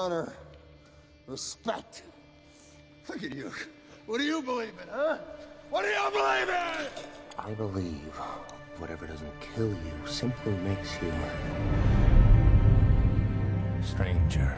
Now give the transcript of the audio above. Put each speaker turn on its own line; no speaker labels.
honor, respect. Look at you. What do you believe in, huh? What do you believe in?
I believe whatever doesn't kill you simply makes you stranger.